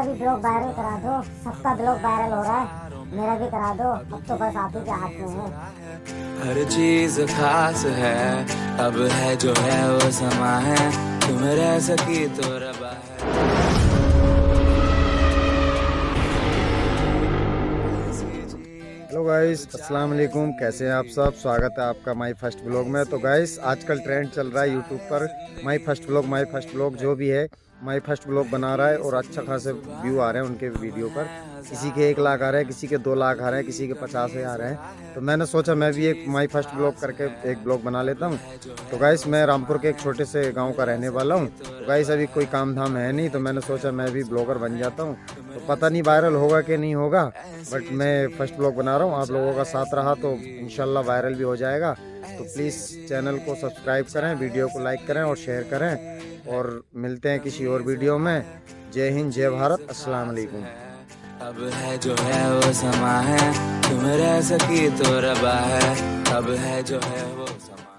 मेरा भी blog viral करा दो। सबका ब्लॉग वायरल हो रहा है। मेरा भी करा दो। अब तो बस आप ही के हाथ में है। हर चीज़ खास है। अब है जो है वो समा है। तुम रह सकी तो रबा है। हेलो गाइस अस्सलाम वालेकुम कैसे हैं आप सब? स्वागत है आपका माई फ़र्स्ट ब्लॉग में। तो गाइस आजकल ट्रेंड चल रहा है यूट्यूब पर। My first blog my first blog जो भी है। माई फ़र्स्ट ब्लॉग बना रहा है और अच्छा खासे व्यू आ रहे हैं उनके वीडियो पर। किसी के एक लाख आ रहे हैं, किसी के दो लाख आ रहे हैं, किसी के पचास आ रहे हैं। तो मैंने सोचा मैं भी एक माई फ़र्स्ट ब्लॉग करके एक ब्लॉग बना लेता हूँ। तो गाइस मैं रामपुर के एक छोटे से गाँव का रहने वाला हूँ। तो गाइस अभी कोई काम धाम है नहीं तो मैंने सोचा मैं भी ब्लॉगर बन जाता हूँ। तो पता नहीं वायरल होगा कि नहीं होगा बट मैं फ़र्स्ट ब्लॉग बना रहा हूँ। आप लोगों का साथ रहा तो इनशाला वायरल भी हो जाएगा। तो प्लीज़ चैनल को सब्सक्राइब करें वीडियो को लाइक करें और शेयर करें और मिलते हैं किसी और वीडियो में। जय हिंद, जय भारत, अस्सलाम वालेकुम। अब है जो है वो समा है, तुम रह सकी तो रबा है। अब है जो है वो समा